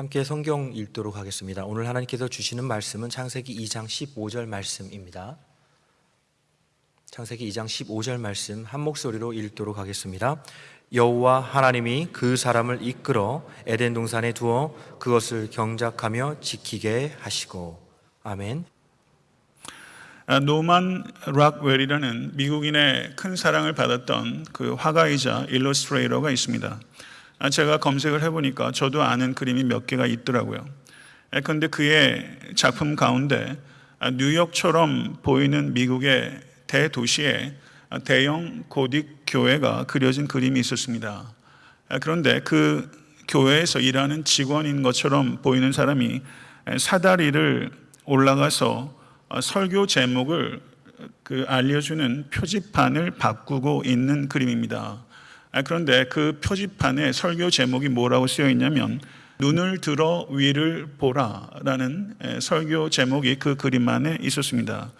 함께 성경 읽도록 하겠습니다. 오늘 하나님께서 주시는 말씀은 창세기 2장 15절 말씀입니다. 창세기 2장 15절 말씀 한 목소리로 읽도록 하겠습니다. 여호와 하나님이 그 사람을 이끌어 에덴 동산에 두어 그것을 경작하며 지키게 하시고 아멘. 아, 노만 락웰이라는 미국인의 큰 사랑을 받았던 그 화가이자 일러스트레이터가 있습니다. 아, 제가 검색을 해보니까 저도 아는 그림이 몇 개가 있더라고요. 그런데 그의 작품 가운데 아, 뉴욕처럼 보이는 미국의 대도시에 대형 고딕 교회가 그려진 그림이 있었습니다. 그런데 그 교회에서 일하는 직원인 것처럼 보이는 사람이 사다리를 올라가서 설교 제목을 그 알려주는 표지판을 바꾸고 있는 그림입니다. 그런데 그 표지판에 설교 제목이 뭐라고 쓰여 있냐면 눈을 들어 위를 보라라는 설교 제목이 그 그림 안에 있었습니다.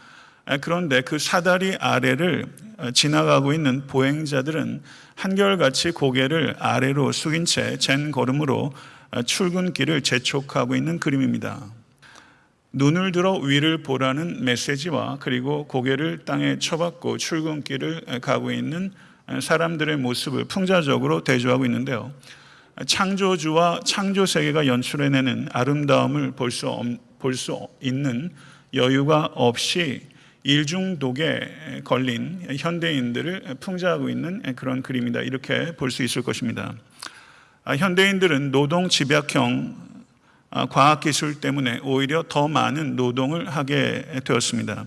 그런데 그 사다리 아래를 지나가고 있는 보행자들은 한결같이 고개를 아래로 숙인 채젠 걸음으로 출근길을 재촉하고 있는 그림입니다. 눈을 들어 위를 보라는 메시지와 그리고 고개를 땅에 쳐박고 출근길을 가고 있는 사람들의 모습을 풍자적으로 대조하고 있는데요. 창조주와 창조 세계가 연출해내는 아름다움을 볼 수 볼 수 있는 여유가 없이 일중독에 걸린 현대인들을 풍자하고 있는 그런 그림이다 이렇게 볼 수 있을 것입니다. 현대인들은 노동 집약형 과학기술 때문에 오히려 더 많은 노동을 하게 되었습니다.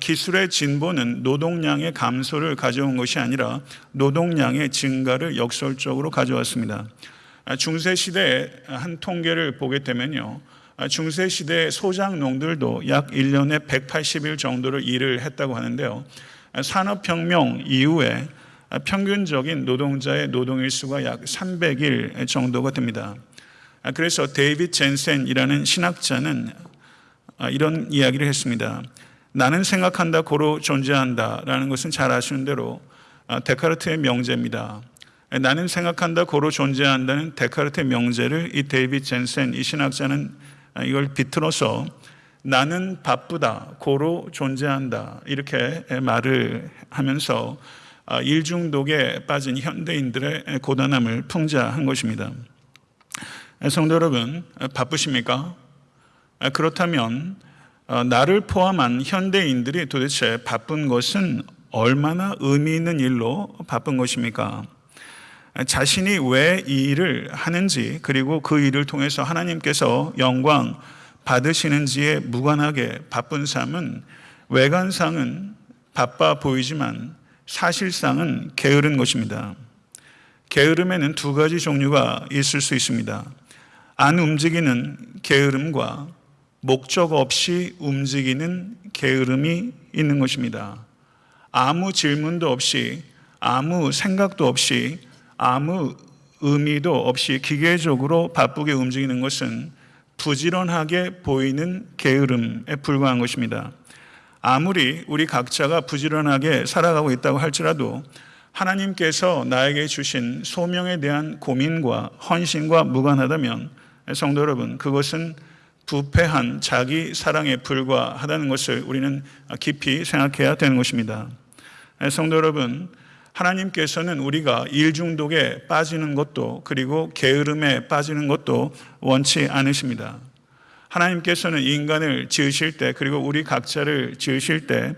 기술의 진보는 노동량의 감소를 가져온 것이 아니라 노동량의 증가를 역설적으로 가져왔습니다. 중세 시대의 한 통계를 보게 되면요. 중세 시대 소장농들도 약 1년에 180일 정도를 일을 했다고 하는데요. 산업혁명 이후에 평균적인 노동자의 노동일 수가 약 300일 정도가 됩니다. 그래서 데이빗 젠센이라는 신학자는 이런 이야기를 했습니다. 나는 생각한다 고로 존재한다 라는 것은 잘 아시는 대로 데카르트의 명제입니다. 나는 생각한다 고로 존재한다는 데카르트의 명제를 이 데이빗 젠센 이 신학자는 이걸 비틀어서 나는 바쁘다 고로 존재한다 이렇게 말을 하면서 일중독에 빠진 현대인들의 고단함을 풍자한 것입니다. 성도 여러분 바쁘십니까? 그렇다면 나를 포함한 현대인들이 도대체 바쁜 것은 얼마나 의미 있는 일로 바쁜 것입니까? 자신이 왜 이 일을 하는지 그리고 그 일을 통해서 하나님께서 영광 받으시는지에 무관하게 바쁜 삶은 외관상은 바빠 보이지만 사실상은 게으른 것입니다. 게으름에는 두 가지 종류가 있을 수 있습니다. 안 움직이는 게으름과 목적 없이 움직이는 게으름이 있는 것입니다. 아무 질문도 없이 아무 생각도 없이 아무 의미도 없이 기계적으로 바쁘게 움직이는 것은 부지런하게 보이는 게으름에 불과한 것입니다. 아무리 우리 각자가 부지런하게 살아가고 있다고 할지라도 하나님께서 나에게 주신 소명에 대한 고민과 헌신과 무관하다면 성도 여러분, 그것은 부패한 자기 사랑에 불과하다는 것을 우리는 깊이 생각해야 되는 것입니다. 성도 여러분, 하나님께서는 우리가 일 중독에 빠지는 것도 그리고 게으름에 빠지는 것도 원치 않으십니다. 하나님께서는 인간을 지으실 때 그리고 우리 각자를 지으실 때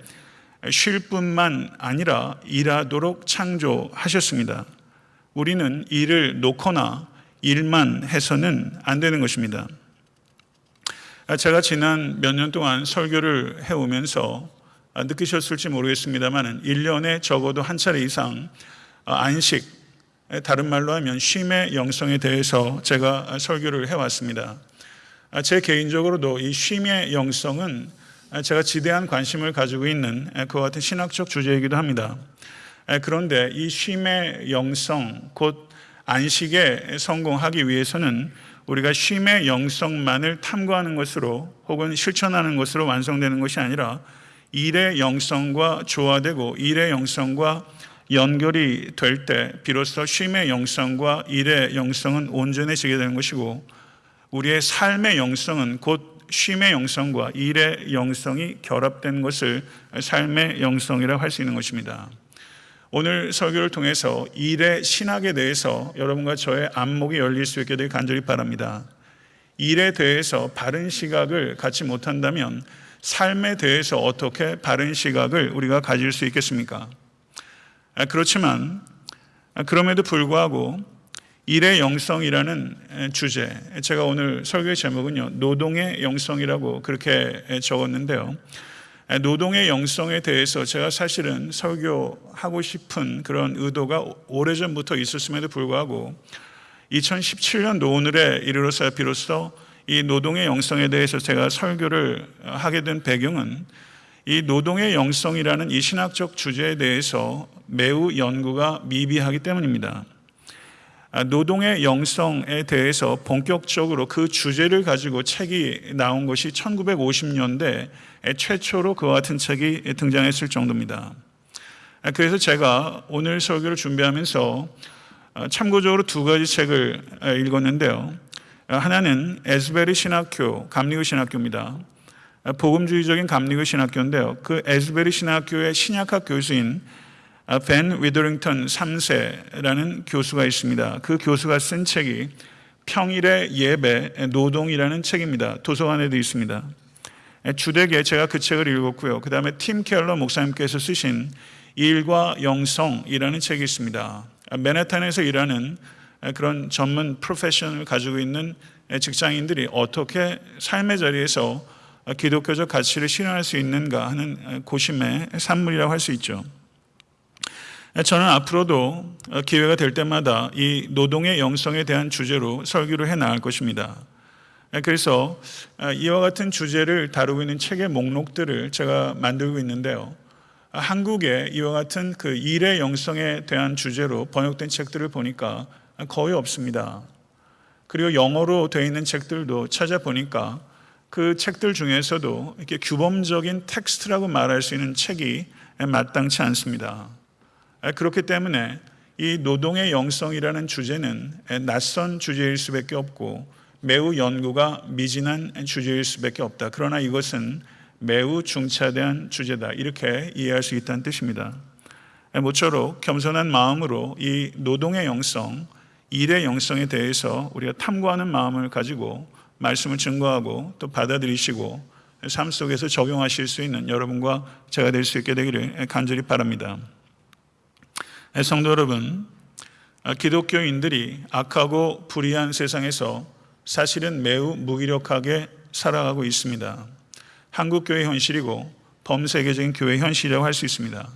쉴 뿐만 아니라 일하도록 창조하셨습니다. 우리는 일을 놓거나 일만 해서는 안 되는 것입니다. 제가 지난 몇 년 동안 설교를 해오면서 느끼셨을지 모르겠습니다만 1년에 적어도 한 차례 이상 안식, 다른 말로 하면 쉼의 영성에 대해서 제가 설교를 해왔습니다. 제 개인적으로도 이 쉼의 영성은 제가 지대한 관심을 가지고 있는 그와 같은 신학적 주제이기도 합니다. 그런데 이 쉼의 영성, 곧 안식에 성공하기 위해서는 우리가 쉼의 영성만을 탐구하는 것으로 혹은 실천하는 것으로 완성되는 것이 아니라 일의 영성과 조화되고 일의 영성과 연결이 될 때 비로소 쉼의 영성과 일의 영성은 온전해지게 되는 것이고 우리의 삶의 영성은 곧 쉼의 영성과 일의 영성이 결합된 것을 삶의 영성이라고 할 수 있는 것입니다. 오늘 설교를 통해서 일의 신학에 대해서 여러분과 저의 안목이 열릴 수 있게 되길 간절히 바랍니다. 일에 대해서 바른 시각을 갖지 못한다면 삶에 대해서 어떻게 바른 시각을 우리가 가질 수 있겠습니까? 아, 그렇지만 아, 그럼에도 불구하고 일의 영성이라는 주제, 제가 오늘 설교의 제목은요, 노동의 영성이라고 그렇게 적었는데요. 노동의 영성에 대해서 제가 사실은 설교하고 싶은 그런 의도가 오래전부터 있었음에도 불구하고 2017년 오늘에 이르러서 비로소 이 노동의 영성에 대해서 제가 설교를 하게 된 배경은 이 노동의 영성이라는 이 신학적 주제에 대해서 매우 연구가 미비하기 때문입니다. 아, 노동의 영성에 대해서 본격적으로 그 주제를 가지고 책이 나온 것이 1950년대 최초로 그와 같은 책이 등장했을 정도입니다. 아, 그래서 제가 오늘 설교를 준비하면서 아, 참고적으로 두 가지 책을 읽었는데요. 하나는 에스베리 신학교, 감리교 신학교입니다. 복음주의적인 감리교 신학교인데요. 그 에스베리 신학교의 신약학 교수인 벤 위더링턴 3세라는 교수가 있습니다. 그 교수가 쓴 책이 평일의 예배 노동이라는 책입니다. 도서관에도 있습니다. 주되게 제가 그 책을 읽었고요. 그 다음에 팀 켈러 목사님께서 쓰신 일과 영성이라는 책이 있습니다. 맨해튼에서 일하는 그런 전문 프로페션을 가지고 있는 직장인들이 어떻게 삶의 자리에서 기독교적 가치를 실현할 수 있는가 하는 고심의 산물이라고 할 수 있죠. 저는 앞으로도 기회가 될 때마다 이 노동의 영성에 대한 주제로 설교를 해 나갈 것입니다. 그래서 이와 같은 주제를 다루고 있는 책의 목록들을 제가 만들고 있는데요. 한국에 이와 같은 그 일의 영성에 대한 주제로 번역된 책들을 보니까 거의 없습니다. 그리고 영어로 되어 있는 책들도 찾아보니까 그 책들 중에서도 이렇게 규범적인 텍스트라고 말할 수 있는 책이 마땅치 않습니다. 그렇기 때문에 이 노동의 영성이라는 주제는 낯선 주제일 수밖에 없고 매우 연구가 미진한 주제일 수밖에 없다. 그러나 이것은 매우 중차대한 주제다. 이렇게 이해할 수 있다는 뜻입니다. 모쪼록 겸손한 마음으로 이 노동의 영성, 일의 영성에 대해서 우리가 탐구하는 마음을 가지고 말씀을 증거하고 또 받아들이시고 삶 속에서 적용하실 수 있는 여러분과 제가 될 수 있게 되기를 간절히 바랍니다. 성도 여러분, 기독교인들이 악하고 불의한 세상에서 사실은 매우 무기력하게 살아가고 있습니다. 한국교회 현실이고 범세계적인 교회 현실이라고 할 수 있습니다.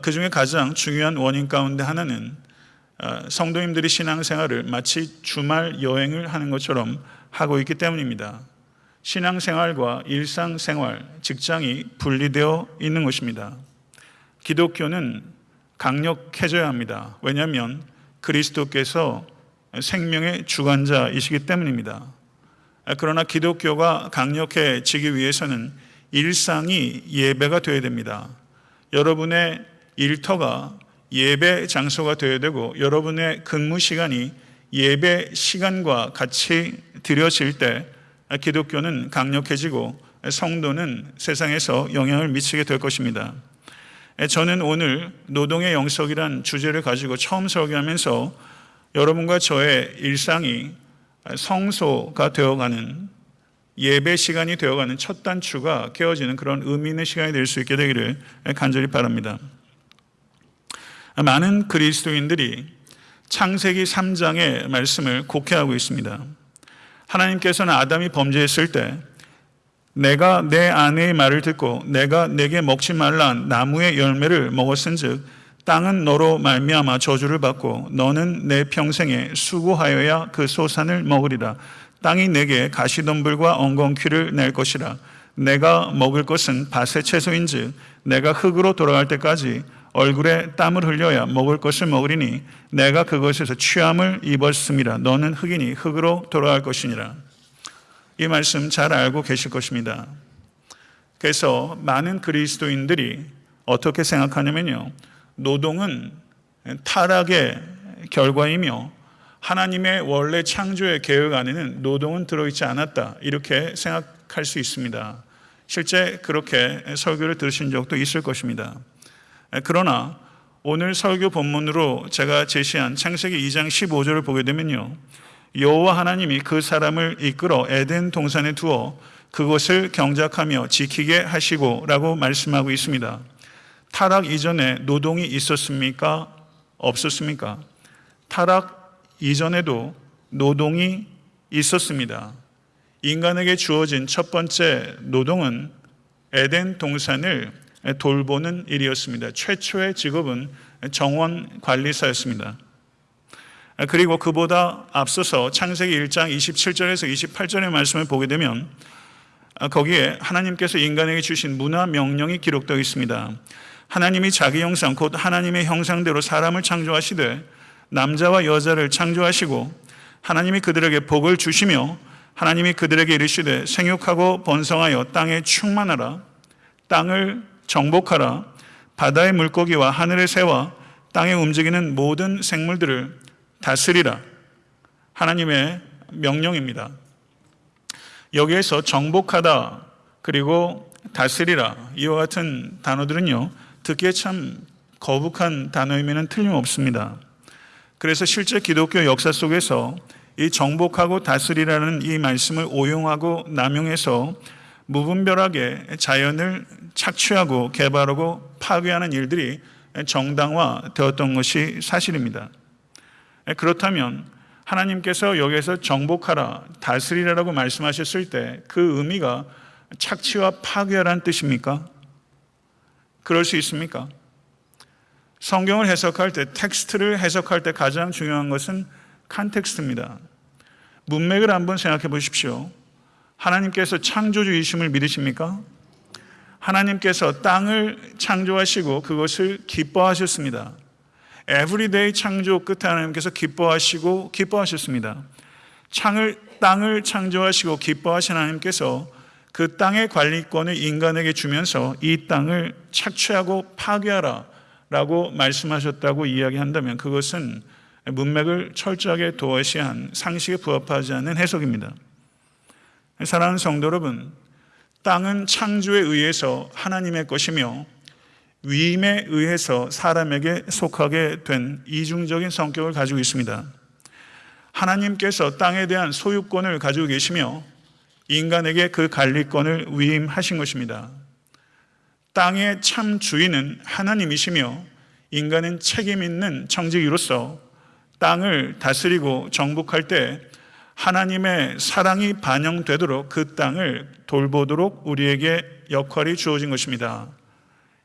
그 중에 가장 중요한 원인 가운데 하나는 성도님들이 신앙생활을 마치 주말 여행을 하는 것처럼 하고 있기 때문입니다. 신앙생활과 일상생활, 직장이 분리되어 있는 것입니다. 기독교는 강력해져야 합니다. 왜냐하면 그리스도께서 생명의 주관자이시기 때문입니다. 그러나 기독교가 강력해지기 위해서는 일상이 예배가 되어야 됩니다. 여러분의 일터가 예배 장소가 되어야 되고 여러분의 근무 시간이 예배 시간과 같이 들여질 때 기독교는 강력해지고 성도는 세상에서 영향을 미치게 될 것입니다. 저는 오늘 노동의 영석이란 주제를 가지고 처음 설교하면서 여러분과 저의 일상이 성소가 되어가는 예배 시간이 되어가는 첫 단추가 깨어지는 그런 의미 있는 시간이 될 수 있게 되기를 간절히 바랍니다. 많은 그리스도인들이 창세기 3장의 말씀을 곡해하고 있습니다. 하나님께서는 아담이 범죄했을 때 내가 내 아내의 말을 듣고 내가 내게 먹지 말라. 나무의 열매를 먹었은즉 땅은 너로 말미암아 저주를 받고 너는 내 평생에 수고하여야 그 소산을 먹으리라. 땅이 내게 가시덤불과 엉겅퀴를 낼 것이라. 내가 먹을 것은 밭의 채소인즉 내가 흙으로 돌아갈 때까지 얼굴에 땀을 흘려야 먹을 것을 먹으리니 내가 그것에서 취함을 입었음이라. 너는 흙이니 흙으로 돌아갈 것이니라 이 말씀 잘 알고 계실 것입니다. 그래서 많은 그리스도인들이 어떻게 생각하냐면요. 노동은 타락의 결과이며 하나님의 원래 창조의 계획 안에는 노동은 들어있지 않았다. 이렇게 생각할 수 있습니다. 실제 그렇게 설교를 들으신 적도 있을 것입니다. 그러나 오늘 설교 본문으로 제가 제시한 창세기 2장 15절을 보게 되면요. 여호와 하나님이 그 사람을 이끌어 에덴 동산에 두어 그것을 경작하며 지키게 하시고라고 말씀하고 있습니다. 타락 이전에 노동이 있었습니까? 없었습니까? 타락 이전에도 노동이 있었습니다. 인간에게 주어진 첫 번째 노동은 에덴 동산을 돌보는 일이었습니다. 최초의 직업은 정원 관리사였습니다. 그리고 그보다 앞서서 창세기 1장 27절에서 28절의 말씀을 보게 되면 거기에 하나님께서 인간에게 주신 문화 명령이 기록되어 있습니다. 하나님이 자기 형상 곧 하나님의 형상대로 사람을 창조하시되 남자와 여자를 창조하시고 하나님이 그들에게 복을 주시며 하나님이 그들에게 이르시되 생육하고 번성하여 땅에 충만하라 땅을 정복하라 바다의 물고기와 하늘의 새와 땅에 움직이는 모든 생물들을 다스리라 하나님의 명령입니다. 여기에서 정복하다 그리고 다스리라 이와 같은 단어들은요 듣기에 참 거북한 단어이면 틀림없습니다. 그래서 실제 기독교 역사 속에서 이 정복하고 다스리라는 이 말씀을 오용하고 남용해서 무분별하게 자연을 착취하고 개발하고 파괴하는 일들이 정당화 되었던 것이 사실입니다. 그렇다면 하나님께서 여기에서 정복하라, 다스리라라고 말씀하셨을 때 그 의미가 착취와 파괴라는 뜻입니까? 그럴 수 있습니까? 성경을 해석할 때, 텍스트를 해석할 때 가장 중요한 것은 context입니다. 문맥을 한번 생각해 보십시오. 하나님께서 창조주이심을 믿으십니까? 하나님께서 땅을 창조하시고 그것을 기뻐하셨습니다. Every day 창조 끝에 하나님께서 기뻐하시고 기뻐하셨습니다. 창을 땅을 창조하시고 기뻐하신 하나님께서 그 땅의 관리권을 인간에게 주면서 이 땅을 착취하고 파괴하라 라고 말씀하셨다고 이야기한다면 그것은 문맥을 철저하게 도외시한 상식에 부합하지 않는 해석입니다. 사랑하는 성도 여러분, 땅은 창조에 의해서 하나님의 것이며 위임에 의해서 사람에게 속하게 된 이중적인 성격을 가지고 있습니다. 하나님께서 땅에 대한 소유권을 가지고 계시며 인간에게 그 관리권을 위임하신 것입니다. 땅의 참 주인은 하나님이시며 인간은 책임 있는 청지기로서 땅을 다스리고 정복할 때 하나님의 사랑이 반영되도록 그 땅을 돌보도록 우리에게 역할이 주어진 것입니다.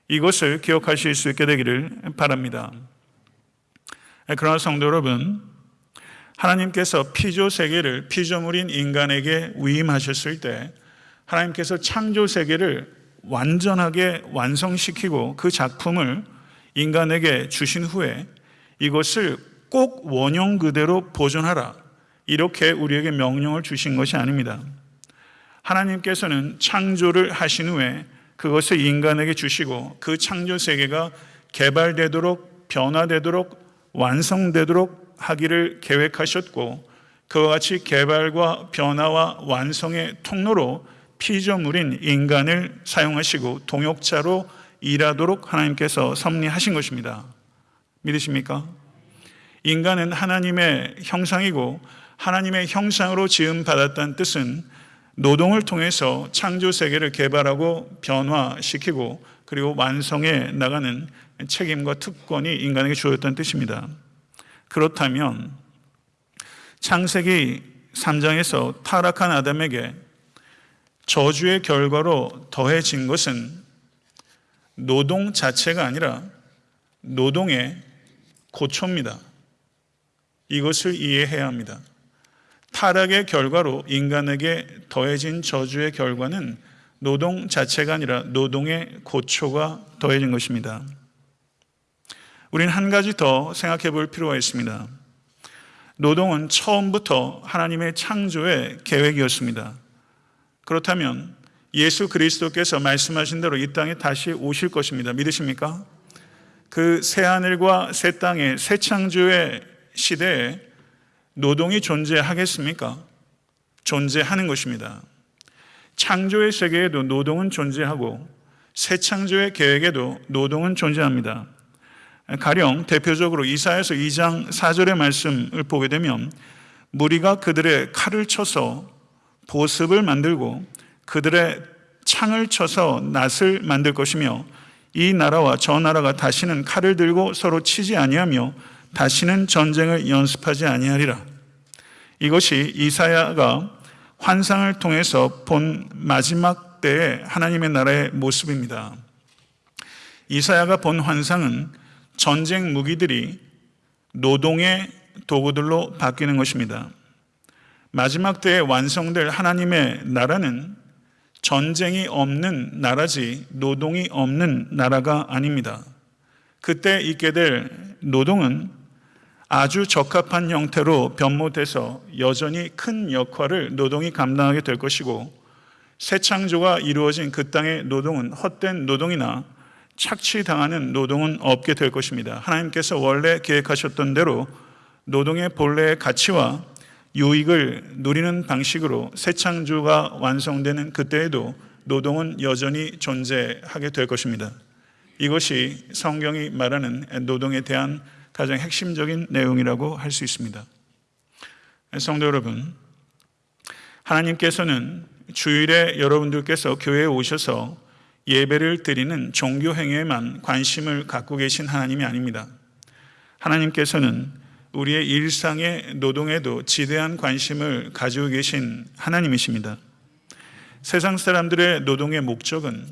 이것을 기억하실 수 있게 되기를 바랍니다. 그러나 성도 여러분, 하나님께서 피조 세계를 피조물인 인간에게 위임하셨을 때 하나님께서 창조 세계를 완전하게 완성시키고 그 작품을 인간에게 주신 후에 이것을 꼭 원형 그대로 보존하라. 이렇게 우리에게 명령을 주신 것이 아닙니다. 하나님께서는 창조를 하신 후에 그것을 인간에게 주시고 그 창조 세계가 개발되도록 변화되도록 완성되도록 하기를 계획하셨고 그와 같이 개발과 변화와 완성의 통로로 피조물인 인간을 사용하시고 동역자로 일하도록 하나님께서 섭리하신 것입니다. 믿으십니까? 인간은 하나님의 형상이고 하나님의 형상으로 지음 받았다는 뜻은 노동을 통해서 창조 세계를 개발하고 변화시키고 그리고 완성해 나가는 책임과 특권이 인간에게 주어졌다는 뜻입니다. 그렇다면 창세기 3장에서 타락한 아담에게 저주의 결과로 더해진 것은 노동 자체가 아니라 노동의 고초입니다. 이것을 이해해야 합니다. 타락의 결과로 인간에게 더해진 저주의 결과는 노동 자체가 아니라 노동의 고초가 더해진 것입니다. 우리는 한 가지 더 생각해 볼 필요가 있습니다. 노동은 처음부터 하나님의 창조의 계획이었습니다. 그렇다면 예수 그리스도께서 말씀하신 대로 이 땅에 다시 오실 것입니다. 믿으십니까? 그 새하늘과 새 땅의 새 창조의 시대에 노동이 존재하겠습니까? 존재하는 것입니다. 창조의 세계에도 노동은 존재하고 새 창조의 계획에도 노동은 존재합니다. 가령 대표적으로 이사에서 2장 4절의 말씀을 보게 되면 무리가 그들의 칼을 쳐서 보습을 만들고 그들의 창을 쳐서 낫을 만들 것이며 이 나라와 저 나라가 다시는 칼을 들고 서로 치지 아니하며 다시는 전쟁을 연습하지 아니하리라. 이것이 이사야가 환상을 통해서 본 마지막 때의 하나님의 나라의 모습입니다. 이사야가 본 환상은 전쟁 무기들이 노동의 도구들로 바뀌는 것입니다. 마지막 때에 완성될 하나님의 나라는 전쟁이 없는 나라지 노동이 없는 나라가 아닙니다. 그때 있게 될 노동은 아주 적합한 형태로 변모돼서 여전히 큰 역할을 노동이 감당하게 될 것이고 새 창조가 이루어진 그 땅의 노동은 헛된 노동이나 착취당하는 노동은 없게 될 것입니다. 하나님께서 원래 계획하셨던 대로 노동의 본래의 가치와 유익을 누리는 방식으로 새 창조가 완성되는 그때에도 노동은 여전히 존재하게 될 것입니다. 이것이 성경이 말하는 노동에 대한 가장 핵심적인 내용이라고 할 수 있습니다. 성도 여러분, 하나님께서는 주일에 여러분들께서 교회에 오셔서 예배를 드리는 종교 행위에만 관심을 갖고 계신 하나님이 아닙니다. 하나님께서는 우리의 일상의 노동에도 지대한 관심을 가지고 계신 하나님이십니다. 세상 사람들의 노동의 목적은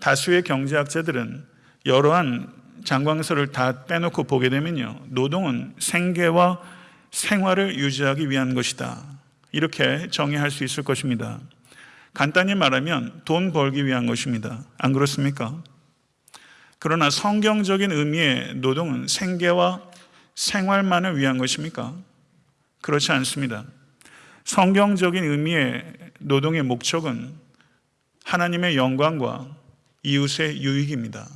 다수의 경제학자들은 여러한 장광설을 다 빼놓고 보게 되면요. 노동은 생계와 생활을 유지하기 위한 것이다. 이렇게 정의할 수 있을 것입니다. 간단히 말하면 돈 벌기 위한 것입니다. 안 그렇습니까? 그러나 성경적인 의미의 노동은 생계와 생활만을 위한 것입니까? 그렇지 않습니다. 성경적인 의미의 노동의 목적은 하나님의 영광과 이웃의 유익입니다.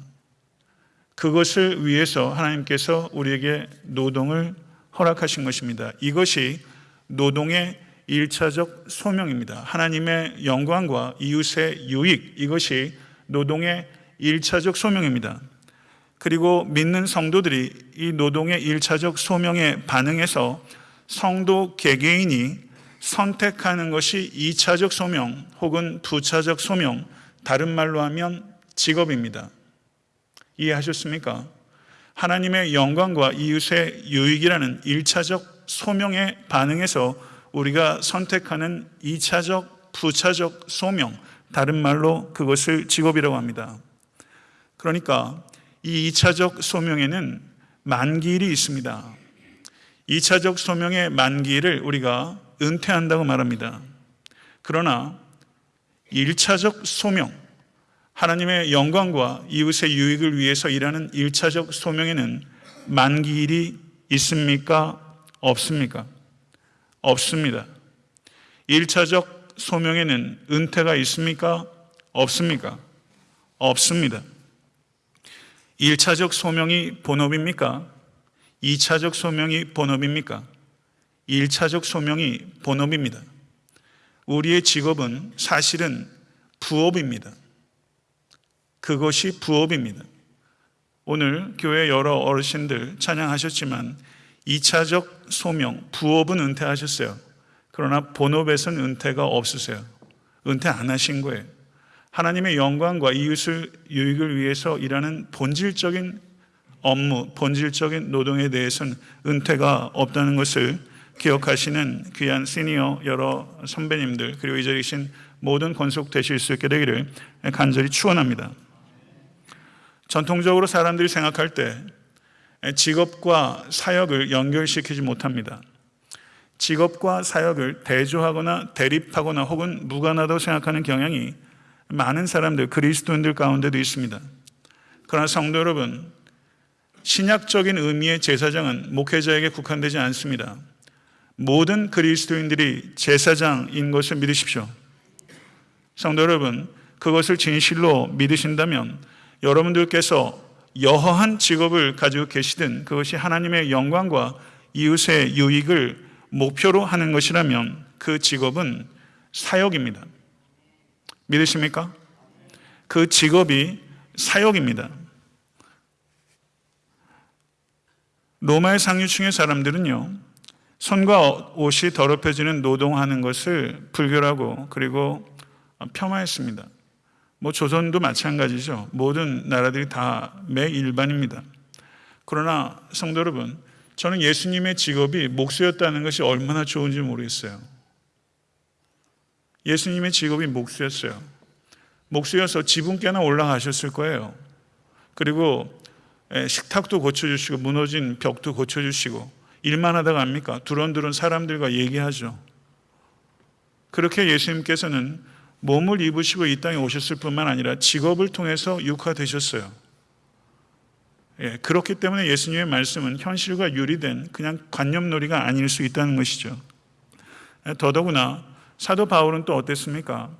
그것을 위해서 하나님께서 우리에게 노동을 허락하신 것입니다. 이것이 노동의 일차적 소명입니다. 하나님의 영광과 이웃의 유익, 이것이 노동의 일차적 소명입니다. 그리고 믿는 성도들이 이 노동의 일차적 소명에 반응해서 성도 개개인이 선택하는 것이 2차적 소명 혹은 부차적 소명, 다른 말로 하면 직업입니다. 이해하셨습니까? 하나님의 영광과 이웃의 유익이라는 1차적 소명에 반응해서 우리가 선택하는 2차적, 부차적 소명, 다른 말로 그것을 직업이라고 합니다. 그러니까 이 2차적 소명에는 만기일이 있습니다. 2차적 소명의 만기일을 우리가 은퇴한다고 말합니다. 그러나 1차적 소명, 하나님의 영광과 이웃의 유익을 위해서 일하는 1차적 소명에는 만기일이 있습니까? 없습니까? 없습니다. 1차적 소명에는 은퇴가 있습니까? 없습니까? 없습니다. 1차적 소명이 본업입니까? 2차적 소명이 본업입니까? 1차적 소명이 본업입니다. 우리의 직업은 사실은 부업입니다. 그것이 부업입니다. 오늘 교회 여러 어르신들 찬양하셨지만 2차적 소명, 부업은 은퇴하셨어요. 그러나 본업에서는 은퇴가 없으세요. 은퇴 안 하신 거예요. 하나님의 영광과 이웃을 유익을 위해서 일하는 본질적인 업무, 본질적인 노동에 대해서는 은퇴가 없다는 것을 기억하시는 귀한 시니어 여러 선배님들 그리고 이 자리에 계신 모든 권속 되실 수 있게 되기를 간절히 축원합니다. 전통적으로 사람들이 생각할 때 직업과 사역을 연결시키지 못합니다. 직업과 사역을 대조하거나 대립하거나 혹은 무관하다고 생각하는 경향이 많은 사람들, 그리스도인들 가운데도 있습니다. 그러나 성도 여러분, 신약적인 의미의 제사장은 목회자에게 국한되지 않습니다. 모든 그리스도인들이 제사장인 것을 믿으십시오. 성도 여러분, 그것을 진실로 믿으신다면 여러분들께서 여허한 직업을 가지고 계시든 그것이 하나님의 영광과 이웃의 유익을 목표로 하는 것이라면 그 직업은 사역입니다. 믿으십니까? 그 직업이 사역입니다. 로마의 상류층의 사람들은요, 손과 옷이 더럽혀지는 노동하는 것을 불결하고 그리고 폄하했습니다. 뭐 조선도 마찬가지죠. 모든 나라들이 다 매일반입니다. 그러나 성도 여러분, 저는 예수님의 직업이 목수였다는 것이 얼마나 좋은지 모르겠어요. 예수님의 직업이 목수였어요. 목수여서 지붕께나 올라가셨을 거예요. 그리고 예, 식탁도 고쳐주시고 무너진 벽도 고쳐주시고 일만 하다가 합니까? 두런두런 사람들과 얘기하죠. 그렇게 예수님께서는 몸을 입으시고 이 땅에 오셨을 뿐만 아니라 직업을 통해서 육화되셨어요. 예, 그렇기 때문에 예수님의 말씀은 현실과 유리된 그냥 관념놀이가 아닐 수 있다는 것이죠. 예, 더더구나 사도 바울은 또 어땠습니까?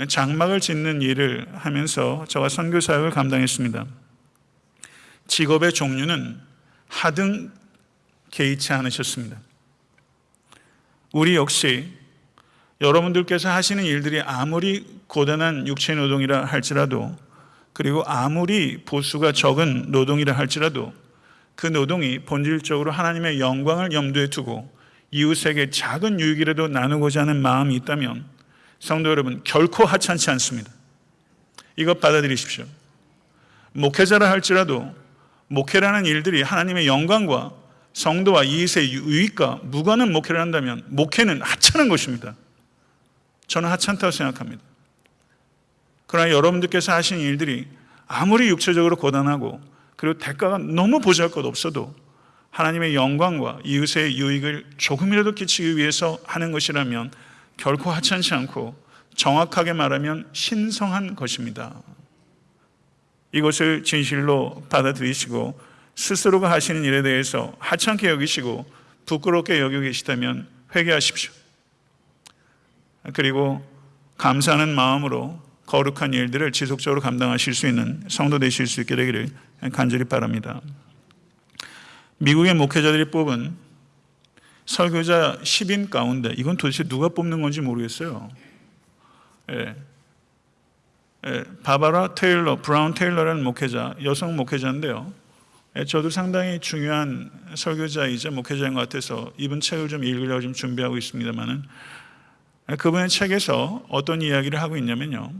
예, 장막을 짓는 일을 하면서 저와 선교 사역을 감당했습니다. 직업의 종류는 하등 개의치 않으셨습니다. 우리 역시 여러분들께서 하시는 일들이 아무리 고단한 육체 노동이라 할지라도 그리고 아무리 보수가 적은 노동이라 할지라도 그 노동이 본질적으로 하나님의 영광을 염두에 두고 이웃에게 작은 유익이라도 나누고자 하는 마음이 있다면 성도 여러분 결코 하찮지 않습니다. 이것 받아들이십시오. 목회자라 할지라도 목회라는 일들이 하나님의 영광과 성도와 이웃의 유익과 무관한 목회를 한다면 목회는 하찮은 것입니다. 저는 하찮다고 생각합니다. 그러나 여러분들께서 하시는 일들이 아무리 육체적으로 고단하고 그리고 대가가 너무 보잘 것 없어도 하나님의 영광과 이웃의 유익을 조금이라도 끼치기 위해서 하는 것이라면 결코 하찮지 않고 정확하게 말하면 신성한 것입니다. 이것을 진실로 받아들이시고 스스로가 하시는 일에 대해서 하찮게 여기시고 부끄럽게 여기고 계시다면 회개하십시오. 그리고 감사하는 마음으로 거룩한 일들을 지속적으로 감당하실 수 있는 성도 되실 수 있게 되기를 간절히 바랍니다. 미국의 목회자들이 뽑은 설교자 10인 가운데 이건 도대체 누가 뽑는 건지 모르겠어요. 예. 예, 바바라 테일러, 브라운 테일러라는 목회자, 여성 목회자인데요. 예, 저도 상당히 중요한 설교자이자 목회자인 것 같아서 이분 책을 좀 읽으려고 좀 준비하고 있습니다만은 예, 그분의 책에서 어떤 이야기를 하고 있냐면요.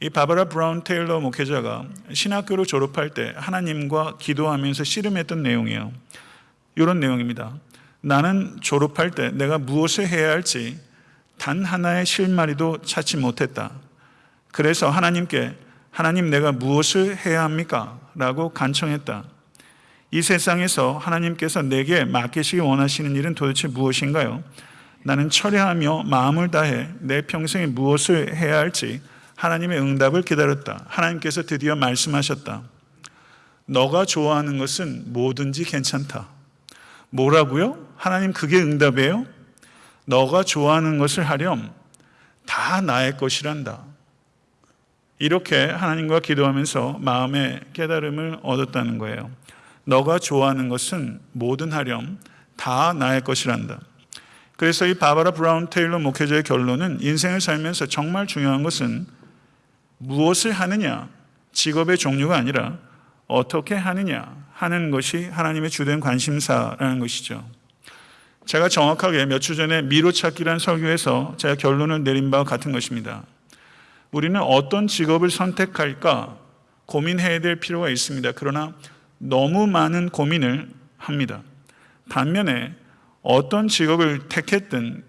이 바바라 브라운 테일러 목회자가 신학교를 졸업할 때 하나님과 기도하면서 씨름했던 내용이에요. 이런 내용입니다. 나는 졸업할 때 내가 무엇을 해야 할지 단 하나의 실마리도 찾지 못했다. 그래서 하나님께 하나님 내가 무엇을 해야 합니까? 라고 간청했다. 이 세상에서 하나님께서 내게 맡기시기 원하시는 일은 도대체 무엇인가요? 나는 철회하며 마음을 다해 내 평생에 무엇을 해야 할지 하나님의 응답을 기다렸다. 하나님께서 드디어 말씀하셨다. 너가 좋아하는 것은 뭐든지 괜찮다. 뭐라고요? 하나님 그게 응답이에요? 너가 좋아하는 것을 하렴 다 나의 것이란다. 이렇게 하나님과 기도하면서 마음의 깨달음을 얻었다는 거예요. 너가 좋아하는 것은 뭐든 하렴 다 나의 것이란다. 그래서 이 바바라 브라운 테일러 목회자의 결론은 인생을 살면서 정말 중요한 것은 무엇을 하느냐, 직업의 종류가 아니라 어떻게 하느냐 하는 것이 하나님의 주된 관심사라는 것이죠. 제가 정확하게 몇 주 전에 미로찾기란 설교에서 제가 결론을 내린 바와 같은 것입니다. 우리는 어떤 직업을 선택할까 고민해야 될 필요가 있습니다. 그러나 너무 많은 고민을 합니다. 반면에 어떤 직업을 택했든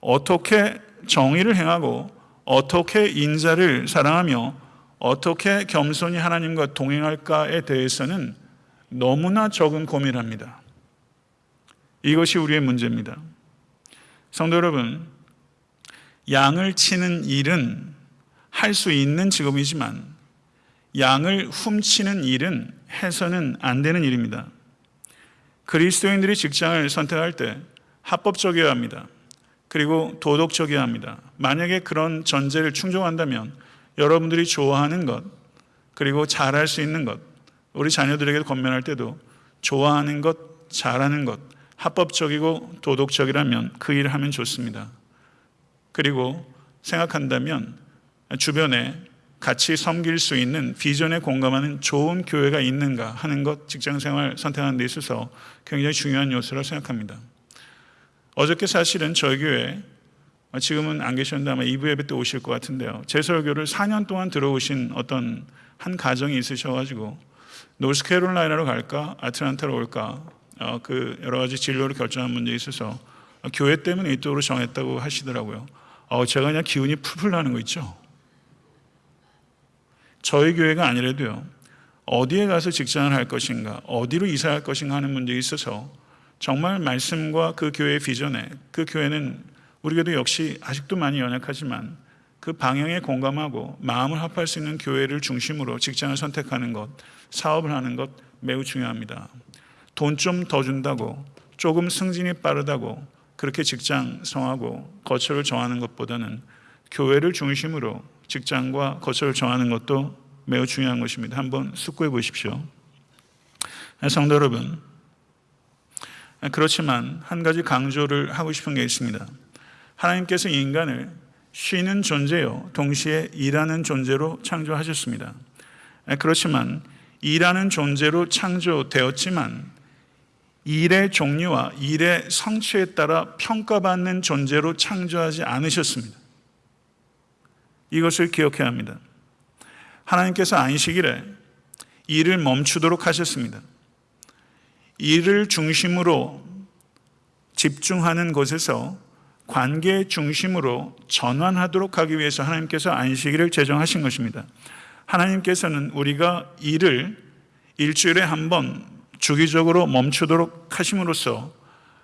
어떻게 정의를 행하고 어떻게 인자를 사랑하며 어떻게 겸손히 하나님과 동행할까에 대해서는 너무나 적은 고민을 합니다. 이것이 우리의 문제입니다. 성도 여러분, 양을 치는 일은 할 수 있는 직업이지만 양을 훔치는 일은 해서는 안 되는 일입니다. 그리스도인들이 직장을 선택할 때 합법적이어야 합니다. 그리고 도덕적이어야 합니다. 만약에 그런 전제를 충족한다면 여러분들이 좋아하는 것, 그리고 잘할 수 있는 것, 우리 자녀들에게 건면할 때도 좋아하는 것, 잘하는 것, 합법적이고 도덕적이라면 그 일을 하면 좋습니다. 그리고 생각한다면 주변에 같이 섬길 수 있는 비전에 공감하는 좋은 교회가 있는가 하는 것 직장 생활 선택하는 데 있어서 굉장히 중요한 요소라고 생각합니다. 어저께 사실은 저희 교회 지금은 안 계셨는데 아마 2부 예배 때 오실 것 같은데요. 제 설교를 4년 동안 들어오신 어떤 한 가정이 있으셔가지고 노스캐롤라이나로 갈까 아틀란타로 올까 어, 그 여러 가지 진로를 결정한 문제에 있어서 교회 때문에 이쪽으로 정했다고 하시더라고요. 어, 제가 그냥 기운이 풀풀 나는 거 있죠. 저희 교회가 아니라도요. 어디에 가서 직장을 할 것인가, 어디로 이사할 것인가 하는 문제에 있어서 정말 말씀과 그 교회의 비전에 그 교회는 우리 교도 역시 아직도 많이 연약하지만 그 방향에 공감하고 마음을 합할 수 있는 교회를 중심으로 직장을 선택하는 것, 사업을 하는 것 매우 중요합니다. 돈 좀 더 준다고 조금 승진이 빠르다고 그렇게 직장 성하고 거처를 정하는 것보다는 교회를 중심으로 직장과 거처를 정하는 것도 매우 중요한 것입니다. 한번 숙고해 보십시오. 성도 여러분, 그렇지만 한 가지 강조를 하고 싶은 게 있습니다. 하나님께서 인간을 쉬는 존재요, 동시에 일하는 존재로 창조하셨습니다. 그렇지만 일하는 존재로 창조되었지만 일의 종류와 일의 성취에 따라 평가받는 존재로 창조하지 않으셨습니다. 이것을 기억해야 합니다. 하나님께서 안식일에 일을 멈추도록 하셨습니다. 일을 중심으로 집중하는 곳에서 관계 중심으로 전환하도록 하기 위해서 하나님께서 안식일을 제정하신 것입니다. 하나님께서는 우리가 일을 일주일에 한 번 주기적으로 멈추도록 하심으로써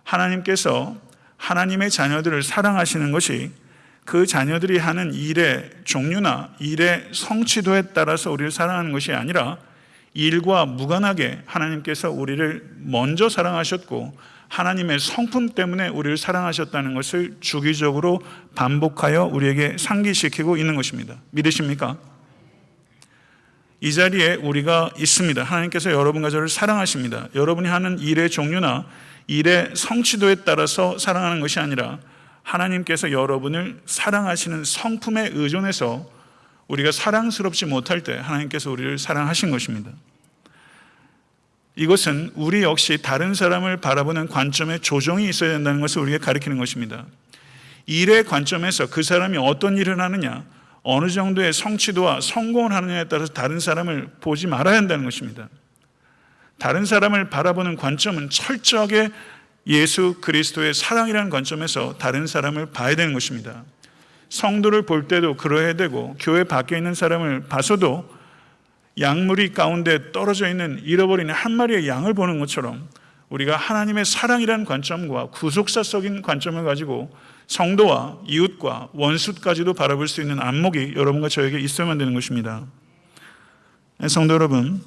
하나님께서 하나님의 자녀들을 사랑하시는 것이 그 자녀들이 하는 일의 종류나 일의 성취도에 따라서 우리를 사랑하는 것이 아니라 일과 무관하게 하나님께서 우리를 먼저 사랑하셨고 하나님의 성품 때문에 우리를 사랑하셨다는 것을 주기적으로 반복하여 우리에게 상기시키고 있는 것입니다. 믿으십니까? 이 자리에 우리가 있습니다. 하나님께서 여러분과 저를 사랑하십니다. 여러분이 하는 일의 종류나 일의 성취도에 따라서 사랑하는 것이 아니라 하나님께서 여러분을 사랑하시는 성품에 의존해서 우리가 사랑스럽지 못할 때 하나님께서 우리를 사랑하신 것입니다. 이것은 우리 역시 다른 사람을 바라보는 관점에 조정이 있어야 된다는 것을 우리에게 가리키는 것입니다. 일의 관점에서 그 사람이 어떤 일을 하느냐, 어느 정도의 성취도와 성공을 하느냐에 따라서 다른 사람을 보지 말아야 한다는 것입니다. 다른 사람을 바라보는 관점은 철저하게 예수 그리스도의 사랑이라는 관점에서 다른 사람을 봐야 되는 것입니다. 성도를 볼 때도 그러해야 되고 교회 밖에 있는 사람을 봐서도 양무리 가운데 떨어져 있는 잃어버린 한 마리의 양을 보는 것처럼 우리가 하나님의 사랑이라는 관점과 구속사적인 관점을 가지고 성도와 이웃과 원수까지도 바라볼 수 있는 안목이 여러분과 저에게 있어야만 되는 것입니다. 성도 여러분,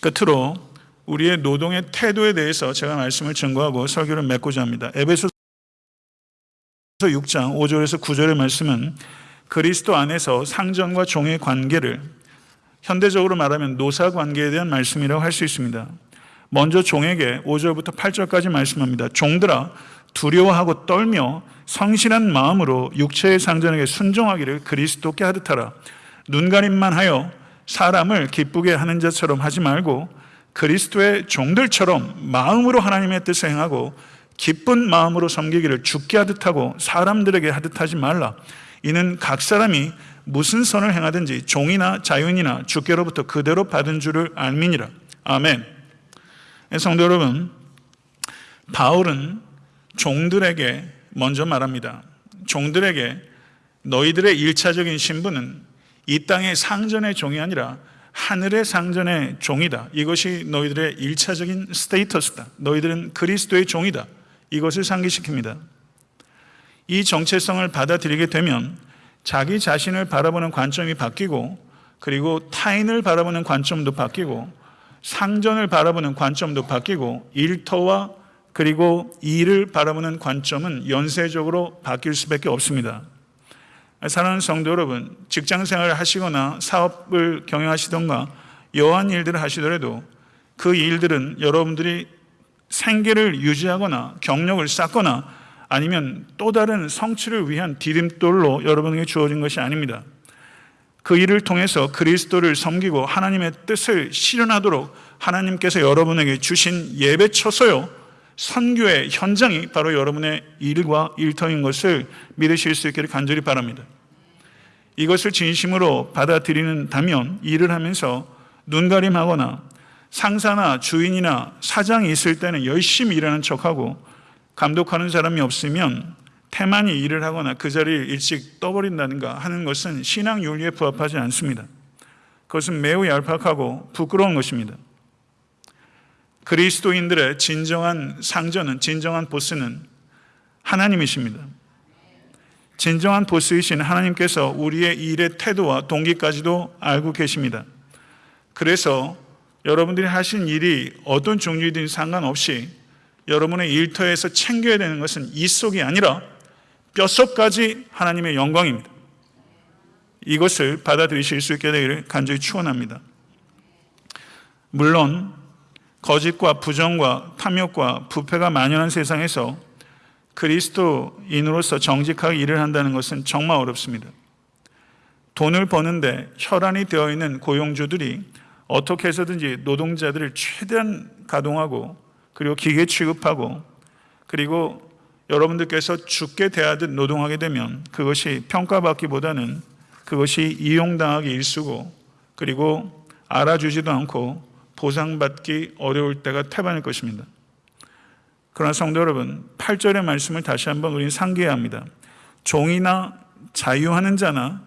끝으로 우리의 노동의 태도에 대해서 제가 말씀을 증거하고 설교를 맺고자 합니다. 에베소 6장 5절에서 9절의 말씀은 그리스도 안에서 상전과 종의 관계를 현대적으로 말하면 노사 관계에 대한 말씀이라고 할 수 있습니다. 먼저 종에게 5절부터 8절까지 말씀합니다. 종들아 두려워하고 떨며 성실한 마음으로 육체의 상전에게 순종하기를 그리스도께 하듯 하라. 눈가림만 하여 사람을 기쁘게 하는 자처럼 하지 말고 그리스도의 종들처럼 마음으로 하나님의 뜻을 행하고 기쁜 마음으로 섬기기를 죽게 하듯 하고 사람들에게 하듯 하지 말라. 이는 각 사람이 무슨 선을 행하든지 종이나 자유인이나 주께로부터 그대로 받은 줄을 알미니라. 아멘. 성도 여러분, 바울은 종들에게 먼저 말합니다. 종들에게 너희들의 일차적인 신분은 이 땅의 상전의 종이 아니라 하늘의 상전의 종이다. 이것이 너희들의 일차적인 스테이터스다. 너희들은 그리스도의 종이다. 이것을 상기시킵니다. 이 정체성을 받아들이게 되면 자기 자신을 바라보는 관점이 바뀌고 그리고 타인을 바라보는 관점도 바뀌고 상전을 바라보는 관점도 바뀌고 일터와 그리고 일을 바라보는 관점은 연쇄적으로 바뀔 수밖에 없습니다. 사랑하는 성도 여러분, 직장 생활을 하시거나 사업을 경영하시던가 여한 일들을 하시더라도 그 일들은 여러분들이 생계를 유지하거나 경력을 쌓거나 아니면 또 다른 성취를 위한 디딤돌로 여러분에게 주어진 것이 아닙니다. 그 일을 통해서 그리스도를 섬기고 하나님의 뜻을 실현하도록 하나님께서 여러분에게 주신 예배처소요 선교의 현장이 바로 여러분의 일과 일터인 것을 믿으실 수 있기를 간절히 바랍니다. 이것을 진심으로 받아들이는다면 일을 하면서 눈가림하거나 상사나 주인이나 사장이 있을 때는 열심히 일하는 척하고 감독하는 사람이 없으면 태만히 일을 하거나 그 자리를 일찍 떠버린다든가 하는 것은 신앙 윤리에 부합하지 않습니다. 그것은 매우 얄팍하고 부끄러운 것입니다. 그리스도인들의 진정한 상전은 진정한 보스는 하나님이십니다. 진정한 보스이신 하나님께서 우리의 일의 태도와 동기까지도 알고 계십니다. 그래서 여러분들이 하신 일이 어떤 종류이든 상관없이 여러분의 일터에서 챙겨야 되는 것은 이 속이 아니라 뼛속까지 하나님의 영광입니다. 이것을 받아들이실 수 있게 되기를 간절히 축원합니다. 물론 거짓과 부정과 탐욕과 부패가 만연한 세상에서 그리스도인으로서 정직하게 일을 한다는 것은 정말 어렵습니다. 돈을 버는데 혈안이 되어 있는 고용주들이 어떻게 해서든지 노동자들을 최대한 가동하고 그리고 기계 취급하고 그리고 여러분들께서 죽게 대하듯 노동하게 되면 그것이 평가받기보다는 그것이 이용당하기 일수고 그리고 알아주지도 않고 보상받기 어려울 때가 태반일 것입니다. 그러나 성도 여러분, 8절의 말씀을 다시 한번 우리는 상기해야 합니다. 종이나 자유하는 자나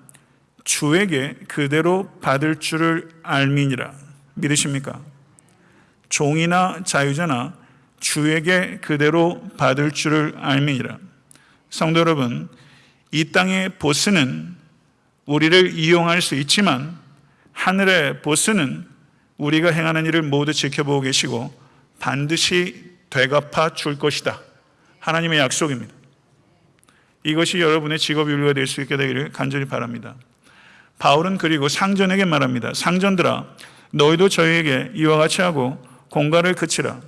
주에게 그대로 받을 줄을 알미니라. 믿으십니까? 종이나 자유자나 주에게 그대로 받을 줄을 알미니라. 성도 여러분, 이 땅의 보스는 우리를 이용할 수 있지만 하늘의 보스는 우리가 행하는 일을 모두 지켜보고 계시고 반드시 되갚아 줄 것이다. 하나님의 약속입니다. 이것이 여러분의 직업 윤리가 될 수 있게 되기를 간절히 바랍니다. 바울은 그리고 상전에게 말합니다. 상전들아, 너희도 저희에게 이와 같이 하고 공갈을 그치라.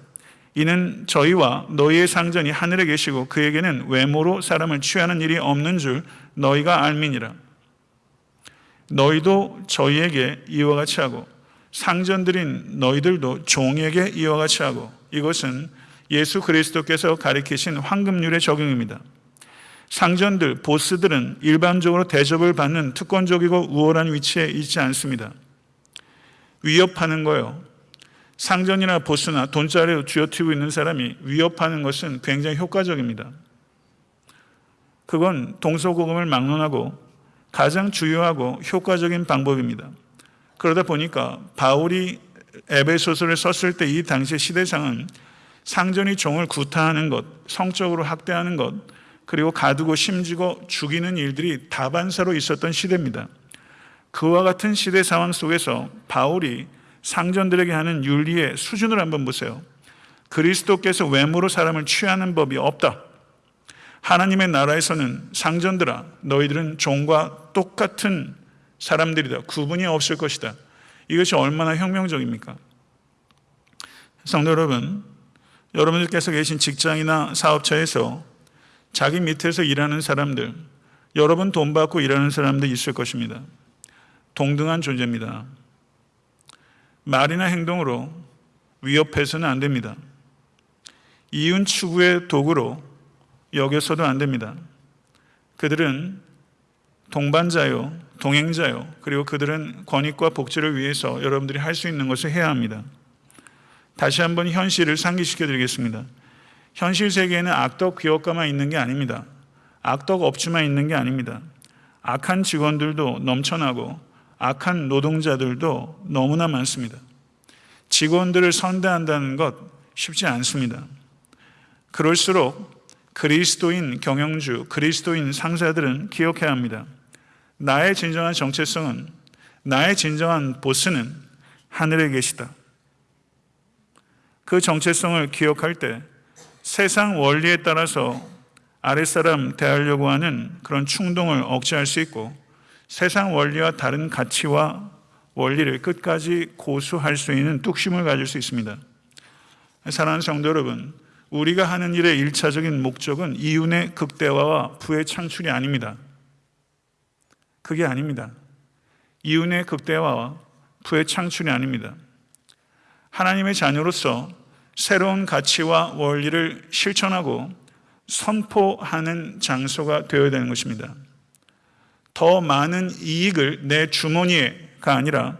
이는 저희와 너희의 상전이 하늘에 계시고 그에게는 외모로 사람을 취하는 일이 없는 줄 너희가 알미니라. 너희도 저희에게 이와 같이 하고 상전들인 너희들도 종에게 이와 같이 하고 이것은 예수 그리스도께서 가리키신 황금률의 적용입니다. 상전들, 보스들은 일반적으로 대접을 받는 특권적이고 우월한 위치에 있지 않습니다. 위협하는 거요. 상전이나 보스나 돈자리를 쥐어트고 있는 사람이 위협하는 것은 굉장히 효과적입니다. 그건 동서고금을 막론하고 가장 주요하고 효과적인 방법입니다. 그러다 보니까 바울이 에베소서를 썼을 때 이 당시 시대상은 상전이 종을 구타하는 것, 성적으로 학대하는 것, 그리고 가두고 심지고 죽이는 일들이 다반사로 있었던 시대입니다. 그와 같은 시대 상황 속에서 바울이 상전들에게 하는 윤리의 수준을 한번 보세요. 그리스도께서 외모로 사람을 취하는 법이 없다. 하나님의 나라에서는 상전들아, 너희들은 종과 똑같은 사람들이다. 구분이 없을 것이다. 이것이 얼마나 혁명적입니까? 성도 여러분, 여러분들께서 계신 직장이나 사업처에서 자기 밑에서 일하는 사람들, 여러분 돈 받고 일하는 사람들 있을 것입니다. 동등한 존재입니다. 말이나 행동으로 위협해서는 안 됩니다. 이윤 추구의 도구로 여겨서도 안 됩니다. 그들은 동반자요, 동행자요, 그리고 그들은 권익과 복지를 위해서 여러분들이 할 수 있는 것을 해야 합니다. 다시 한번 현실을 상기시켜 드리겠습니다. 현실 세계에는 악덕 기업가만 있는 게 아닙니다. 악덕 업주만 있는 게 아닙니다. 악한 직원들도 넘쳐나고 악한 노동자들도 너무나 많습니다. 직원들을 선대한다는 것 쉽지 않습니다. 그럴수록 그리스도인 경영주, 그리스도인 상사들은 기억해야 합니다. 나의 진정한 정체성은 나의 진정한 보스는 하늘에 계시다. 그 정체성을 기억할 때 세상 원리에 따라서 아랫사람 대하려고 하는 그런 충동을 억제할 수 있고 세상 원리와 다른 가치와 원리를 끝까지 고수할 수 있는 뚝심을 가질 수 있습니다. 사랑하는 성도 여러분, 우리가 하는 일의 일차적인 목적은 이윤의 극대화와 부의 창출이 아닙니다. 그게 아닙니다. 이윤의 극대화와 부의 창출이 아닙니다. 하나님의 자녀로서 새로운 가치와 원리를 실천하고 선포하는 장소가 되어야 되는 것입니다. 더 많은 이익을 내 주머니에가 아니라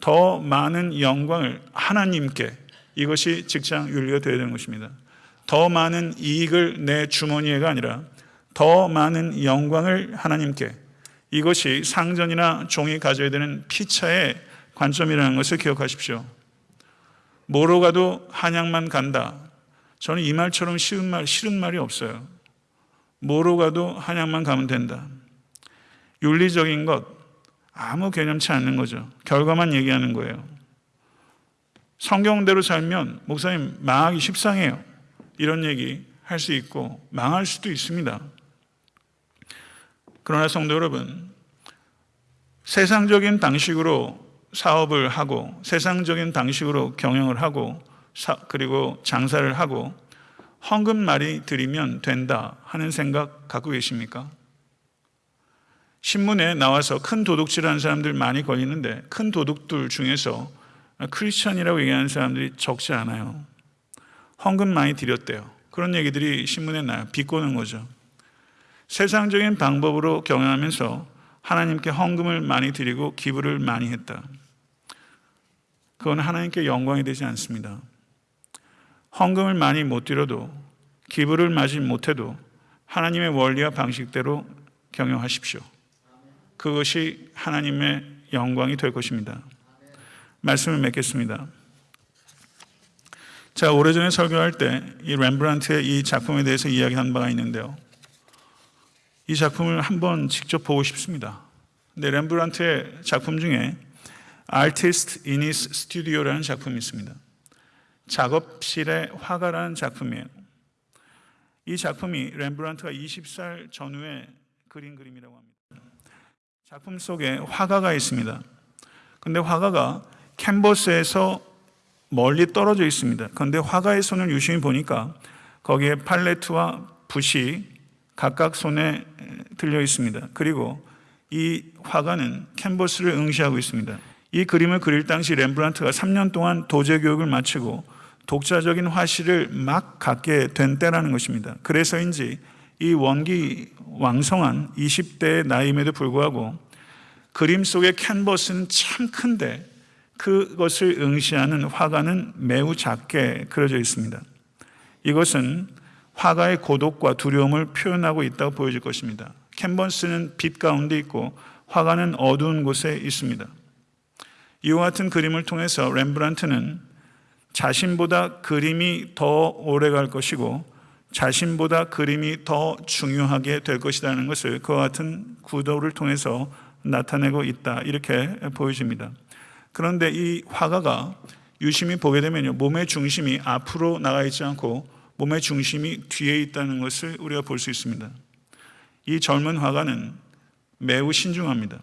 더 많은 영광을 하나님께 이것이 직장 윤리가 되어야 되는 것입니다. 더 많은 이익을 내 주머니에가 아니라 더 많은 영광을 하나님께 이것이 상전이나 종이 가져야 되는 피차의 관점이라는 것을 기억하십시오. 뭐로 가도 한양만 간다. 저는 이 말처럼 쉬운 말, 싫은 말이 없어요. 뭐로 가도 한양만 가면 된다. 윤리적인 것 아무 개념치 않는 거죠. 결과만 얘기하는 거예요. 성경대로 살면 목사님 망하기 십상해요. 이런 얘기 할 수 있고 망할 수도 있습니다. 그러나 성도 여러분, 세상적인 방식으로 사업을 하고 세상적인 방식으로 경영을 하고 사- 그리고 장사를 하고 헌금 많이 드리면 된다 하는 생각 갖고 계십니까? 신문에 나와서 큰 도둑질하는 사람들 많이 걸리는데 큰 도둑들 중에서 크리스천이라고 얘기하는 사람들이 적지 않아요. 헌금 많이 드렸대요. 그런 얘기들이 신문에 나요. 비꼬는 거죠. 세상적인 방법으로 경영하면서 하나님께 헌금을 많이 드리고 기부를 많이 했다. 그건 하나님께 영광이 되지 않습니다. 헌금을 많이 못 드려도 기부를 많이 못해도 하나님의 원리와 방식대로 경영하십시오. 그것이 하나님의 영광이 될 것입니다. 말씀을 맺겠습니다. 자, 오래전에 설교할 때 이 렘브란트의 이 작품에 대해서 이야기한 바가 있는데요. 이 작품을 한번 직접 보고 싶습니다. 근데 렘브란트의 작품 중에 Artist in his Studio라는 작품이 있습니다. 작업실의 화가라는 작품이에요. 이 작품이 렘브란트가 20살 전후에 그린 그림이라고 합니다. 작품 속에 화가가 있습니다. 근데 화가가 캔버스에서 멀리 떨어져 있습니다. 그런데 화가의 손을 유심히 보니까 거기에 팔레트와 붓이 각각 손에 들려 있습니다. 그리고 이 화가는 캔버스를 응시하고 있습니다. 이 그림을 그릴 당시 렘브란트가 3년 동안 도제 교육을 마치고 독자적인 화실을 막 갖게 된 때라는 것입니다. 그래서인지 이 원기 왕성한 20대의 나이임에도 불구하고 그림 속의 캔버스는 참 큰데 그것을 응시하는 화가는 매우 작게 그려져 있습니다. 이것은 화가의 고독과 두려움을 표현하고 있다고 보여질 것입니다. 캔버스는 빛 가운데 있고 화가는 어두운 곳에 있습니다. 이와 같은 그림을 통해서 렘브란트는 자신보다 그림이 더 오래 갈 것이고 자신보다 그림이 더 중요하게 될 것이라는 것을 그와 같은 구도를 통해서 나타내고 있다. 이렇게 보여집니다. 그런데 이 화가가 유심히 보게 되면요. 몸의 중심이 앞으로 나가 있지 않고 몸의 중심이 뒤에 있다는 것을 우리가 볼 수 있습니다. 이 젊은 화가는 매우 신중합니다.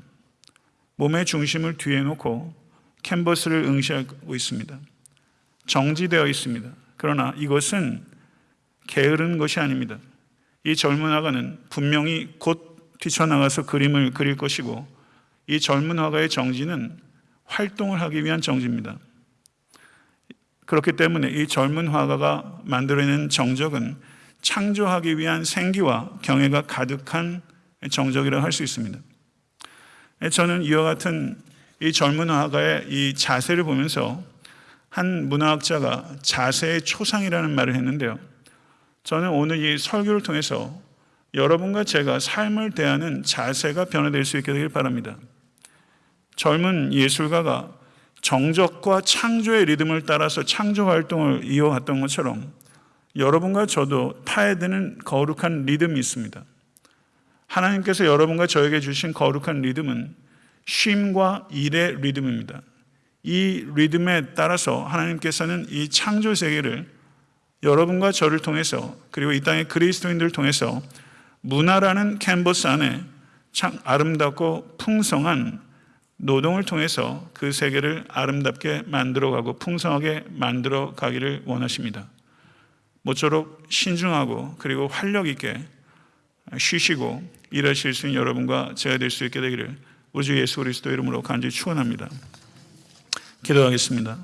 몸의 중심을 뒤에 놓고 캔버스를 응시하고 있습니다. 정지되어 있습니다. 그러나 이것은 게으른 것이 아닙니다. 이 젊은 화가는 분명히 곧 뛰쳐나가서 그림을 그릴 것이고 이 젊은 화가의 정지는 활동을 하기 위한 정지입니다. 그렇기 때문에 이 젊은 화가가 만들어낸 정적은 창조하기 위한 생기와 경애가 가득한 정적이라고 할수 있습니다. 저는 이와 같은 이 젊은 화가의 이 자세를 보면서 한 문화학자가 자세의 초상이라는 말을 했는데요. 저는 오늘 이 설교를 통해서 여러분과 제가 삶을 대하는 자세가 변화될 수 있게 되길 바랍니다. 젊은 예술가가 정적과 창조의 리듬을 따라서 창조 활동을 이어왔던 것처럼 여러분과 저도 타야 되는 거룩한 리듬이 있습니다. 하나님께서 여러분과 저에게 주신 거룩한 리듬은 쉼과 일의 리듬입니다. 이 리듬에 따라서 하나님께서는 이 창조 세계를 여러분과 저를 통해서 그리고 이 땅의 그리스도인들을 통해서 문화라는 캔버스 안에 참 아름답고 풍성한 노동을 통해서 그 세계를 아름답게 만들어가고 풍성하게 만들어 가기를 원하십니다. 모쪼록 신중하고 그리고 활력 있게 쉬시고 일하실 수 있는 여러분과 제가 될 수 있게 되기를 우리 주 예수 그리스도 이름으로 간절히 축원합니다. 기도하겠습니다.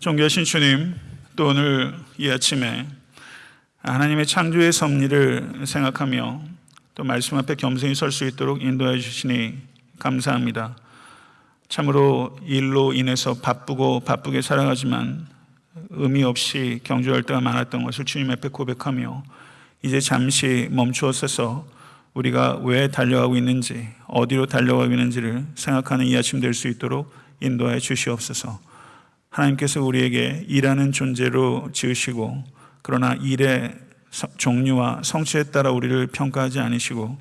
존귀하신 주님, 또 오늘 이 아침에 하나님의 창조의 섭리를 생각하며 또 말씀 앞에 겸손히 설 수 있도록 인도해 주시니 감사합니다. 참으로 일로 인해서 바쁘고 바쁘게 살아가지만 의미 없이 경주할 때가 많았던 것을 주님 앞에 고백하며 이제 잠시 멈추었어서 우리가 왜 달려가고 있는지 어디로 달려가고 있는지를 생각하는 이 아침 될 수 있도록 인도하여 주시옵소서. 하나님께서 우리에게 일하는 존재로 지으시고 그러나 서- 종류와 성취에 따라 우리를 평가하지 않으시고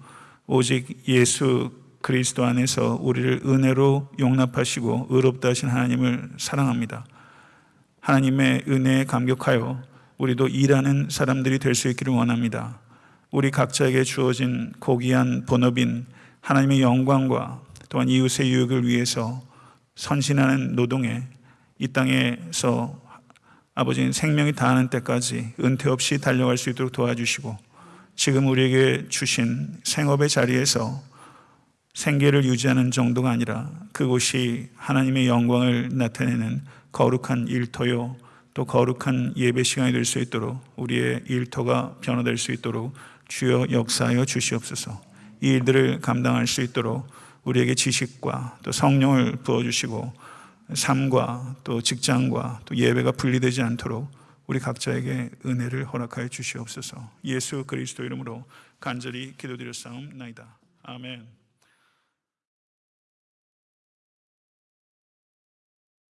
오직 예수 그리스도 안에서 우리를 은혜로 용납하시고 의롭다 하신 하나님을 사랑합니다. 하나님의 은혜에 감격하여 우리도 일하는 사람들이 될 수 있기를 원합니다. 우리 각자에게 주어진 고귀한 본업인 하나님의 영광과 또한 이웃의 유익을 위해서 선신하는 노동에 이 땅에서 아버지 생명이 다하는 때까지 은퇴 없이 달려갈 수 있도록 도와주시고 지금 우리에게 주신 생업의 자리에서 생계를 유지하는 정도가 아니라 그곳이 하나님의 영광을 나타내는 거룩한 일터요 또 거룩한 예배 시간이 될 수 있도록 우리의 일터가 변화될 수 있도록 주여 역사하여 주시옵소서. 이 일들을 감당할 수 있도록 우리에게 지식과 또 성령을 부어 주시고 삶과 또 직장과 또 예배가 분리되지 않도록 우리 각자에게 은혜를 허락하여 주시옵소서. 예수 그리스도 이름으로 간절히 기도드렸사옵나이다. 아멘.